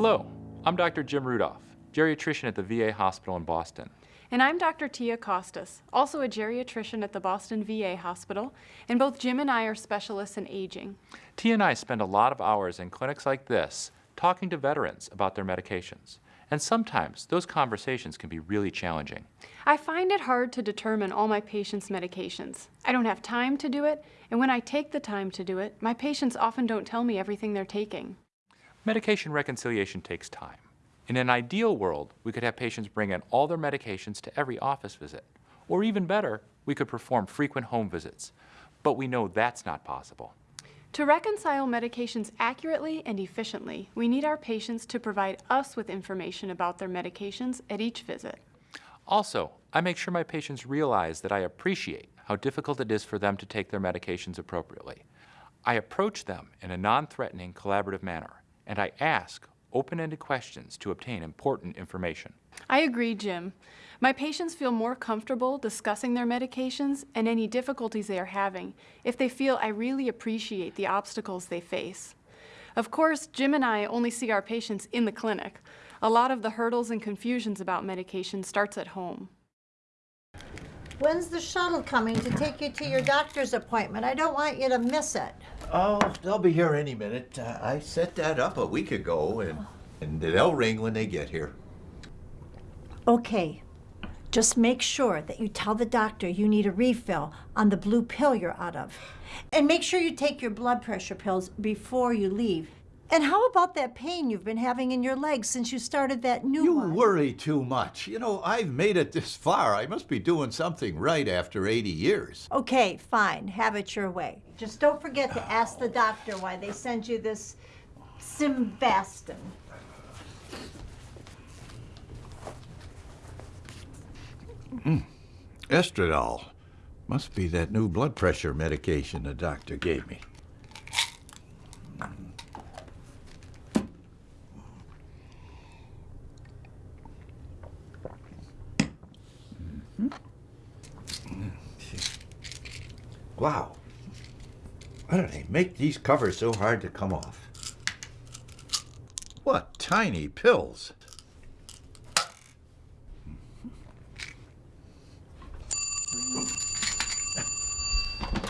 Hello, I'm Dr. Jim Rudolph, geriatrician at the VA hospital in Boston. And I'm Dr. Tia Kostas, also a geriatrician at the Boston VA Hospital, and both Jim and I are specialists in aging. Tia and I spend a lot of hours in clinics like this talking to veterans about their medications. And sometimes those conversations can be really challenging. I find it hard to determine all my patients' medications. I don't have time to do it, and when I take the time to do it, my patients often don't tell me everything they're taking. Medication reconciliation takes time. In an ideal world, we could have patients bring in all their medications to every office visit. Or even better, we could perform frequent home visits. But we know that's not possible. To reconcile medications accurately and efficiently, we need our patients to provide us with information about their medications at each visit. Also, I make sure my patients realize that I appreciate how difficult it is for them to take their medications appropriately. I approach them in a non-threatening, collaborative manner, and I ask open-ended questions to obtain important information. I agree, Jim. My patients feel more comfortable discussing their medications and any difficulties they are having if they feel I really appreciate the obstacles they face. Of course, Jim and I only see our patients in the clinic. A lot of the hurdles and confusions about medication starts at home. When's the shuttle coming to take you to your doctor's appointment? I don't want you to miss it. Oh, they'll be here any minute. Uh, I set that up a week ago, and, and they'll ring when they get here. Okay. Just make sure that you tell the doctor you need a refill on the blue pill you're out of. And make sure you take your blood pressure pills before you leave. And how about that pain you've been having in your legs since you started that new You one? worry too much. You know, I've made it this far. I must be doing something right after 80 years. Okay, fine. Have it your way. Just don't forget to ask the doctor why they send you this Simvastatin. Mm. Estradiol. Must be that new blood pressure medication the doctor gave me. Wow. Why do they make these covers so hard to come off? What tiny pills.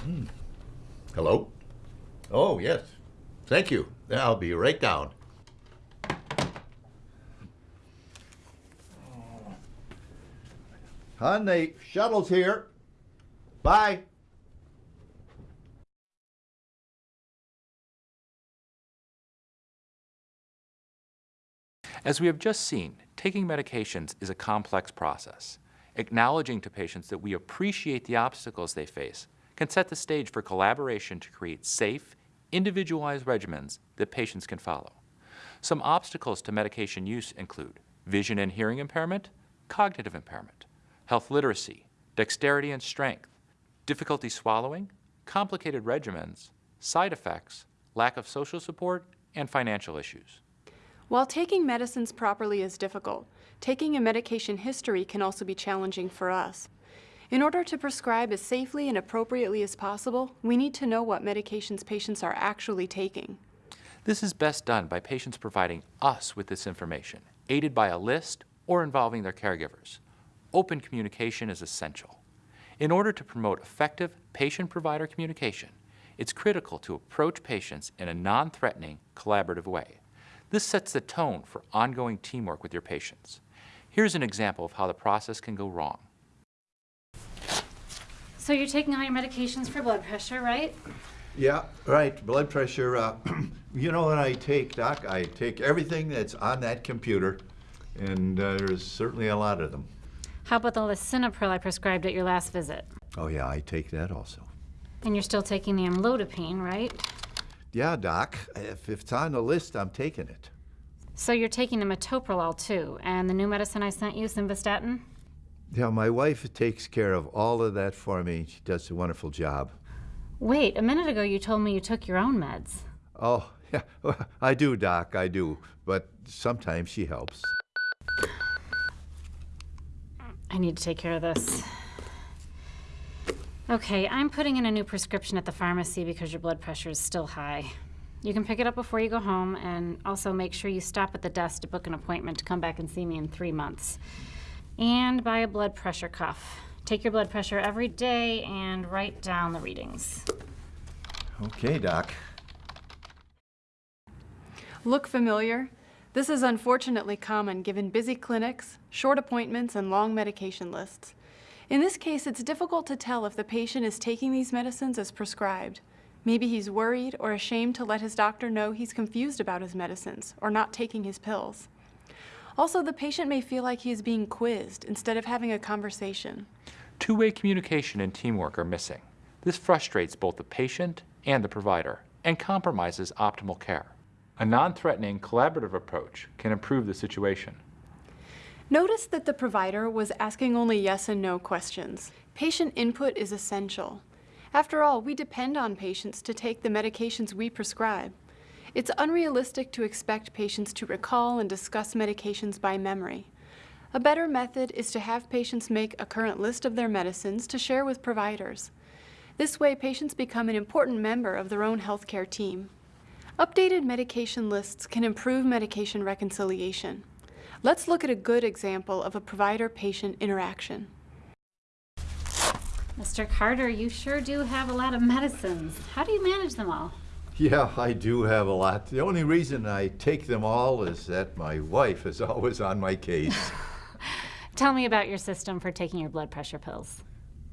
Hmm. Hello? Oh, yes. Thank you. I'll be right down. Hon, the shuttle's here. Bye. As we have just seen, taking medications is a complex process. Acknowledging to patients that we appreciate the obstacles they face can set the stage for collaboration to create safe, individualized regimens that patients can follow. Some obstacles to medication use include vision and hearing impairment, cognitive impairment, health literacy, dexterity and strength, difficulty swallowing, complicated regimens, side effects, lack of social support, and financial issues. While taking medicines properly is difficult, taking a medication history can also be challenging for us. In order to prescribe as safely and appropriately as possible, we need to know what medications patients are actually taking. This is best done by patients providing us with this information, aided by a list or involving their caregivers. Open communication is essential. In order to promote effective patient-provider communication, it's critical to approach patients in a non-threatening, collaborative way. This sets the tone for ongoing teamwork with your patients. Here's an example of how the process can go wrong. So you're taking all your medications for blood pressure, right? Yeah, right. Blood pressure. Uh, you know what I take, Doc? I take everything that's on that computer, and uh, there's certainly a lot of them. How about the lisinopril I prescribed at your last visit? Oh, yeah, I take that also. And you're still taking the amlodipine, right? Yeah, Doc. If it's on the list, I'm taking it. So you're taking the metoprolol too, and the new medicine I sent you, simvastatin? Yeah, my wife takes care of all of that for me. She does a wonderful job. Wait, a minute ago you told me you took your own meds. Oh, yeah, I do, Doc, I do. But sometimes she helps. I need to take care of this. Okay, I'm putting in a new prescription at the pharmacy because your blood pressure is still high. You can pick it up before you go home, and also make sure you stop at the desk to book an appointment to come back and see me in three months. And buy a blood pressure cuff. Take your blood pressure every day and write down the readings. Okay, Doc. Look familiar? This is unfortunately common given busy clinics, short appointments, and long medication lists. In this case, it's difficult to tell if the patient is taking these medicines as prescribed. Maybe he's worried or ashamed to let his doctor know he's confused about his medicines or not taking his pills. Also, the patient may feel like he is being quizzed instead of having a conversation. Two-way communication and teamwork are missing. This frustrates both the patient and the provider and compromises optimal care. A non-threatening, collaborative approach can improve the situation. Notice that the provider was asking only yes and no questions. Patient input is essential. After all, we depend on patients to take the medications we prescribe. It's unrealistic to expect patients to recall and discuss medications by memory. A better method is to have patients make a current list of their medicines to share with providers. This way, patients become an important member of their own healthcare team. Updated medication lists can improve medication reconciliation. Let's look at a good example of a provider-patient interaction. Mr. Carter, you sure do have a lot of medicines. How do you manage them all? Yeah, I do have a lot. The only reason I take them all is that my wife is always on my case. Tell me about your system for taking your blood pressure pills.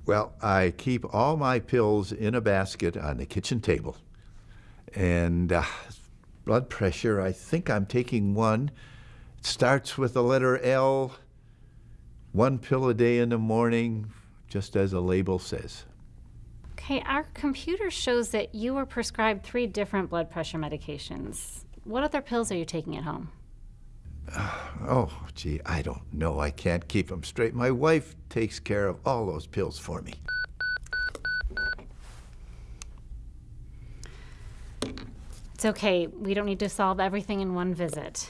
Well, I keep all my pills in a basket on the kitchen table. And uh, blood pressure, I think I'm taking one. Starts with the letter L, one pill a day in the morning, just as the label says. Okay, our computer shows that you were prescribed three different blood pressure medications. What other pills are you taking at home? Oh, gee, I don't know. I can't keep them straight. My wife takes care of all those pills for me. It's okay, we don't need to solve everything in one visit.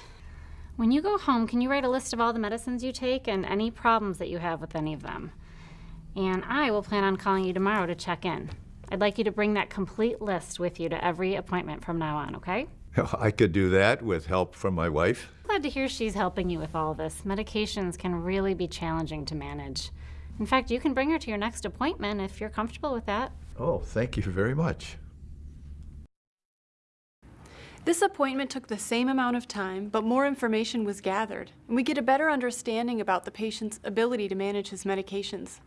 When you go home, can you write a list of all the medicines you take and any problems that you have with any of them? And I will plan on calling you tomorrow to check in. I'd like you to bring that complete list with you to every appointment from now on, okay? I could do that with help from my wife. Glad to hear she's helping you with all this. Medications can really be challenging to manage. In fact, you can bring her to your next appointment if you're comfortable with that. Oh, thank you very much. This appointment took the same amount of time, but more information was gathered, and we get a better understanding about the patient's ability to manage his medications.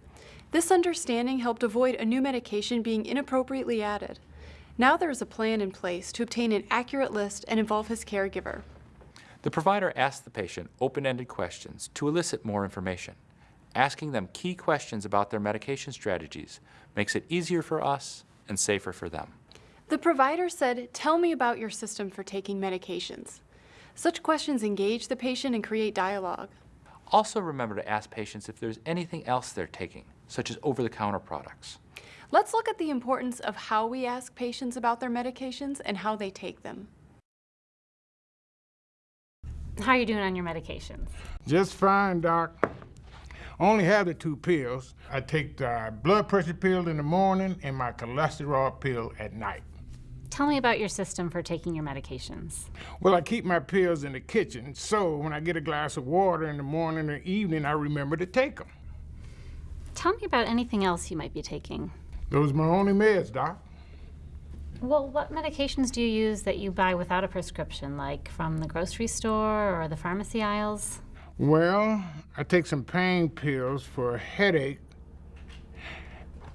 This understanding helped avoid a new medication being inappropriately added. Now there is a plan in place to obtain an accurate list and involve his caregiver. The provider asks the patient open-ended questions to elicit more information. Asking them key questions about their medication strategies makes it easier for us and safer for them. The provider said, tell me about your system for taking medications. Such questions engage the patient and create dialogue. Also remember to ask patients if there's anything else they're taking, such as over-the-counter products. Let's look at the importance of how we ask patients about their medications and how they take them. How are you doing on your medications? Just fine, Doc. Only have the two pills. I take the blood pressure pill in the morning and my cholesterol pill at night. Tell me about your system for taking your medications. Well, I keep my pills in the kitchen, so when I get a glass of water in the morning or evening, I remember to take them. Tell me about anything else you might be taking. Those are my only meds, Doc. Well, what medications do you use that you buy without a prescription, like from the grocery store or the pharmacy aisles? Well, I take some pain pills for a headache,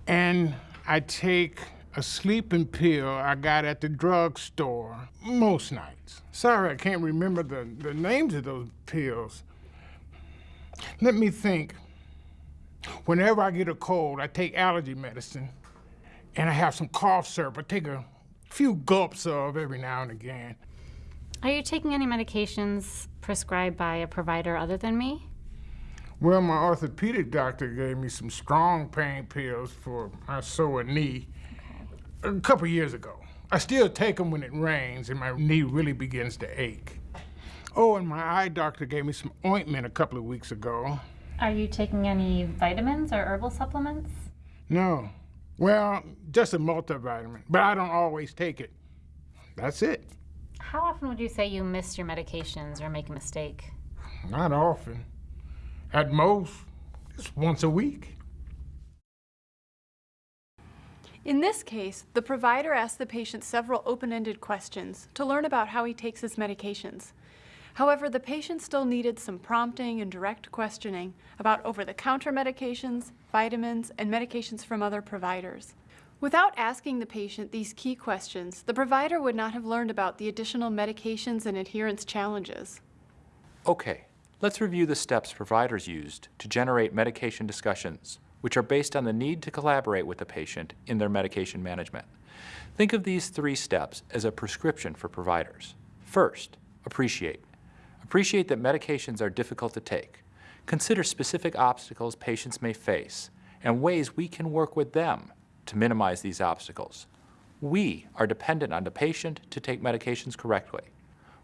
and I take a sleeping pill I got at the drugstore most nights. Sorry, I can't remember the, the names of those pills. Let me think. Whenever I get a cold, I take allergy medicine, and I have some cough syrup I take a few gulps of every now and again. Are you taking any medications prescribed by a provider other than me? Well, my orthopedic doctor gave me some strong pain pills for my sore knee a couple years ago. I still take them when it rains and my knee really begins to ache. Oh, and my eye doctor gave me some ointment a couple of weeks ago. Are you taking any vitamins or herbal supplements? No. Well, just a multivitamin, but I don't always take it. That's it. How often would you say you miss your medications or make a mistake? Not often. At most, it's once a week. In this case, the provider asked the patient several open-ended questions to learn about how he takes his medications. However, the patient still needed some prompting and direct questioning about over-the-counter medications, vitamins, and medications from other providers. Without asking the patient these key questions, the provider would not have learned about the additional medications and adherence challenges. Okay, let's review the steps providers used to generate medication discussions, which are based on the need to collaborate with the patient in their medication management. Think of these three steps as a prescription for providers. First, appreciate. Appreciate that medications are difficult to take. Consider specific obstacles patients may face and ways we can work with them to minimize these obstacles. We are dependent on the patient to take medications correctly.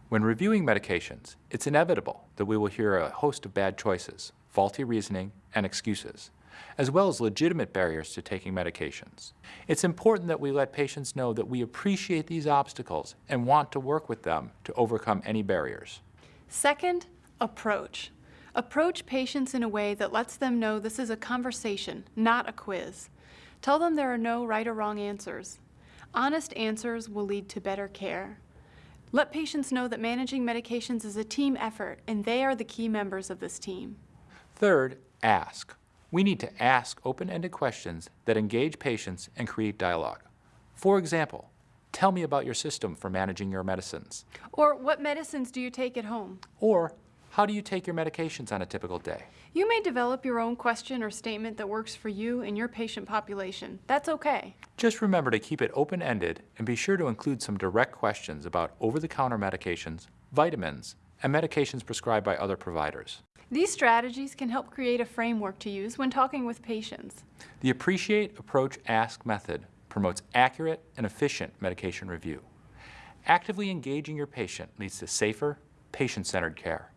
When reviewing medications, it's inevitable that we will hear a host of bad choices, faulty reasoning, and excuses, as well as legitimate barriers to taking medications. It's important that we let patients know that we appreciate these obstacles and want to work with them to overcome any barriers. Second, approach. Approach patients in a way that lets them know this is a conversation, not a quiz. Tell them there are no right or wrong answers. Honest answers will lead to better care. Let patients know that managing medications is a team effort and they are the key members of this team. Third, ask. We need to ask open-ended questions that engage patients and create dialogue. For example, tell me about your system for managing your medicines. Or what medicines do you take at home? Or, how do you take your medications on a typical day? You may develop your own question or statement that works for you and your patient population. That's okay. Just remember to keep it open-ended and be sure to include some direct questions about over-the-counter medications, vitamins, and medications prescribed by other providers. These strategies can help create a framework to use when talking with patients. The Appreciate, Approach, Ask method promotes accurate and efficient medication review. Actively engaging your patient leads to safer, patient-centered care.